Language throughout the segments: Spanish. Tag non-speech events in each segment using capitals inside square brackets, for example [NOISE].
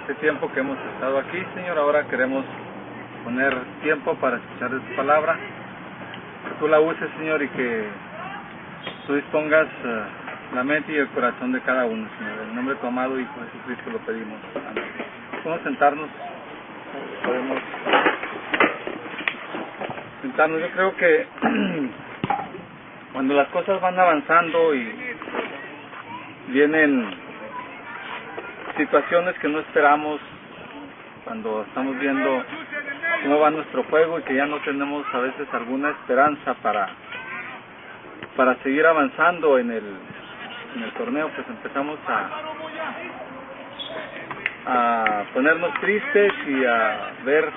este tiempo que hemos estado aquí, Señor. Ahora queremos poner tiempo para escuchar de tu palabra. Que tú la uses, Señor, y que tú dispongas eh, la mente y el corazón de cada uno, Señor. En el nombre de tu amado Hijo Jesucristo lo pedimos. Amén. Podemos sentarnos. Podemos sentarnos. Yo creo que [CLEARS THROAT] cuando las cosas van avanzando y vienen situaciones que no esperamos, cuando estamos viendo cómo va nuestro juego y que ya no tenemos a veces alguna esperanza para para seguir avanzando en el en el torneo, pues empezamos a a ponernos tristes y a ver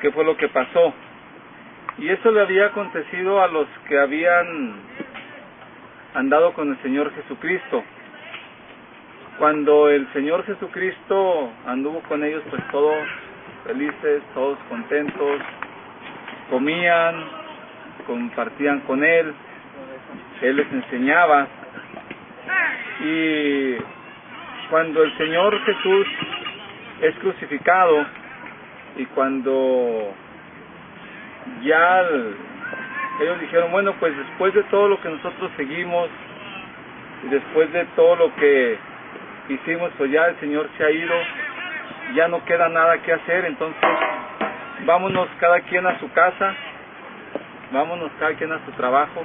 qué fue lo que pasó. Y eso le había acontecido a los que habían andado con el Señor Jesucristo. Cuando el Señor Jesucristo anduvo con ellos, pues todos felices, todos contentos, comían, compartían con Él, Él les enseñaba. Y cuando el Señor Jesús es crucificado y cuando ya ellos dijeron, bueno, pues después de todo lo que nosotros seguimos y después de todo lo que hicimos, pues ya el Señor se ha ido, ya no queda nada que hacer, entonces vámonos cada quien a su casa, vámonos cada quien a su trabajo.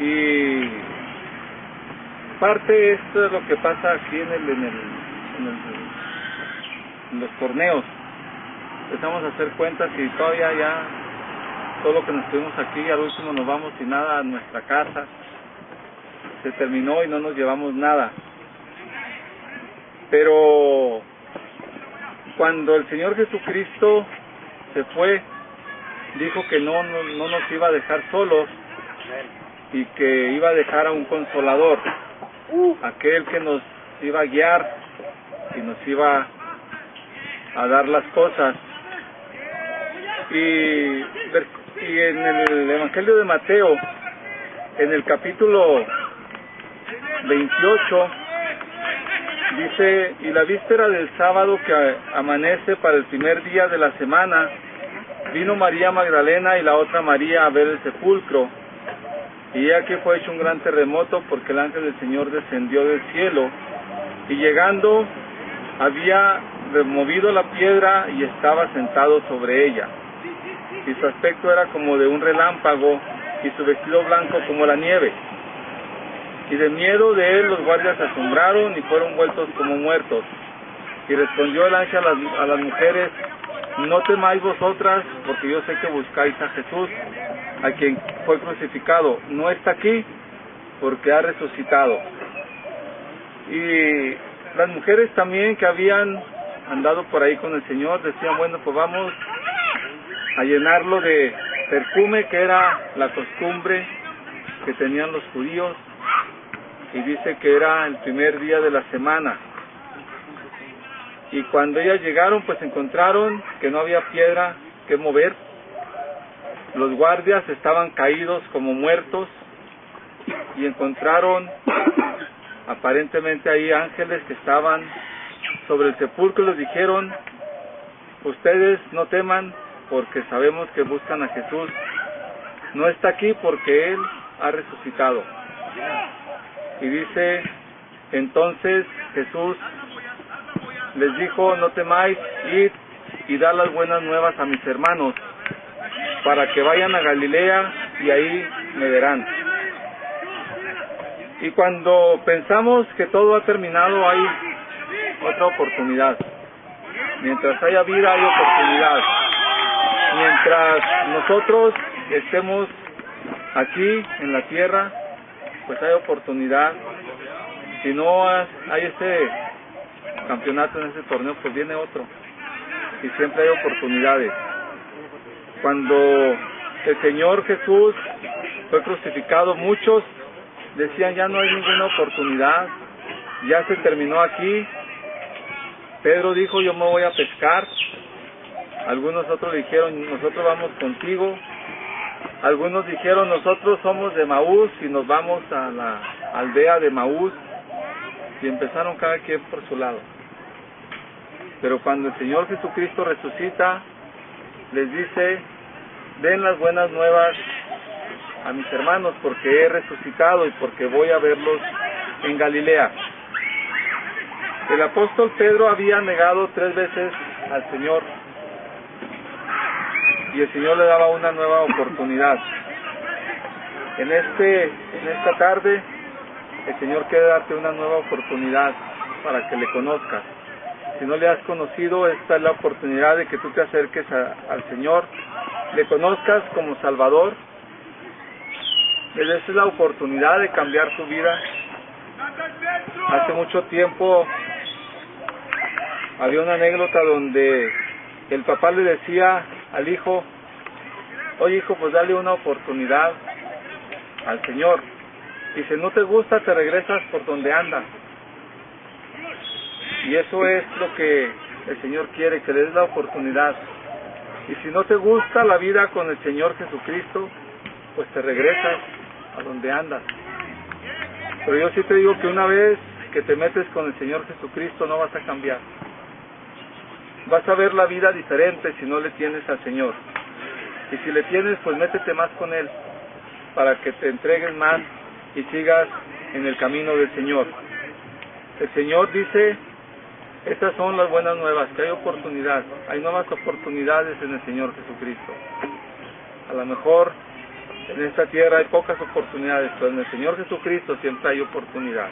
Y parte esto es lo que pasa aquí en el, en el, en, el, en los torneos. Empezamos a hacer cuentas y todavía ya todo lo que nos tuvimos aquí al último nos vamos sin nada a nuestra casa. Se terminó y no nos llevamos nada pero cuando el Señor Jesucristo se fue dijo que no, no, no nos iba a dejar solos y que iba a dejar a un consolador aquel que nos iba a guiar y nos iba a dar las cosas. Y, y en el Evangelio de Mateo en el capítulo 28 dice y la víspera del sábado que amanece para el primer día de la semana vino María Magdalena y la otra María a ver el sepulcro y ya que fue hecho un gran terremoto porque el ángel del Señor descendió del cielo y llegando había removido la piedra y estaba sentado sobre ella. Y su aspecto era como de un relámpago y su vestido blanco como la nieve. Y de miedo de él los guardias asombraron y fueron vueltos como muertos. Y respondió el ángel a las, a las mujeres, no temáis vosotras, porque yo sé que buscáis a Jesús, a quien fue crucificado. No está aquí, porque ha resucitado. Y las mujeres también que habían andado por ahí con el Señor decían, bueno, pues vamos a llenarlo de perfume, que era la costumbre que tenían los judíos, y dice que era el primer día de la semana. Y cuando ellas llegaron, pues encontraron que no había piedra que mover. Los guardias estaban caídos como muertos y encontraron aparentemente ahí ángeles que estaban sobre el sepulcro. Les dijeron, ustedes no teman porque sabemos que buscan a Jesús. No está aquí porque Él ha resucitado. Y dice, entonces Jesús les dijo, no temáis, id y dar las buenas nuevas a mis hermanos, para que vayan a Galilea y ahí me verán. Y cuando pensamos que todo ha terminado, hay otra oportunidad. Mientras haya vida, hay oportunidad. Mientras nosotros estemos aquí en la tierra, pues hay oportunidad. Si no hay este campeonato en ese torneo, pues viene otro. Y siempre hay oportunidades. Cuando el Señor Jesús fue crucificado, muchos decían ya no hay ninguna oportunidad, ya se terminó aquí. Pedro dijo yo me voy a pescar. Algunos otros dijeron nosotros vamos contigo. Algunos dijeron nosotros somos de Maús y nos vamos a la aldea de Maús. Y empezaron cada quien por su lado. Pero cuando el Señor Jesucristo resucita, les dice, den las buenas nuevas a mis hermanos porque he resucitado y porque voy a verlos en Galilea. El apóstol Pedro había negado tres veces al Señor y el Señor le daba una nueva oportunidad. En este en esta tarde el Señor quiere darte una nueva oportunidad para que le conozcas. Si no le has conocido, esta es la oportunidad de que tú te acerques al Señor, le conozcas como Salvador, le des la oportunidad de cambiar tu vida. Hace mucho tiempo había una anécdota donde el papá le decía al hijo, oye hijo, pues dale una oportunidad al Señor. Y si no te gusta, te regresas por donde andas. Y eso es lo que el Señor quiere, que le des la oportunidad. Y si no te gusta la vida con el Señor Jesucristo, pues te regresas a donde andas. Pero yo sí te digo que una vez que te metes con el Señor Jesucristo no vas a cambiar. Vas a ver la vida diferente si no le tienes al Señor. Y si le tienes, pues métete más con Él para que te entregues más y sigas en el camino del Señor. El Señor dice, estas son las buenas nuevas, que hay oportunidad, hay nuevas oportunidades en el Señor Jesucristo. A lo mejor en esta tierra hay pocas oportunidades, pero en el Señor Jesucristo siempre hay oportunidad.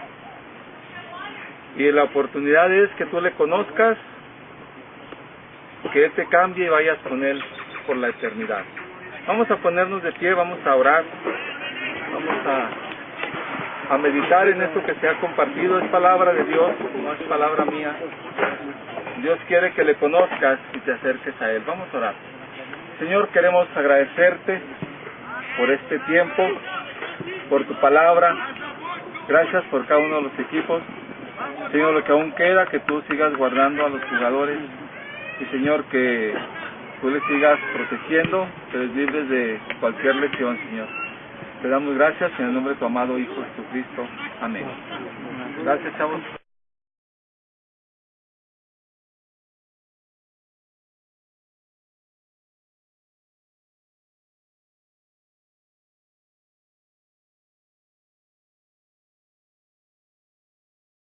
Y la oportunidad es que tú le conozcas, que Él te cambie y vayas con Él por la eternidad. Vamos a ponernos de pie, vamos a orar, vamos a, a meditar en esto que se ha compartido. Es palabra de Dios, no es palabra mía. Dios quiere que le conozcas y te acerques a Él. Vamos a orar. Señor, queremos agradecerte por este tiempo, por tu palabra. Gracias por cada uno de los equipos. Señor, lo que aún queda, que tú sigas guardando a los jugadores. Y Señor, que tú les sigas protegiendo, que les libres de cualquier lesión, Señor. Te damos gracias en el nombre de tu amado Hijo Jesucristo. Amén. Gracias, chavos.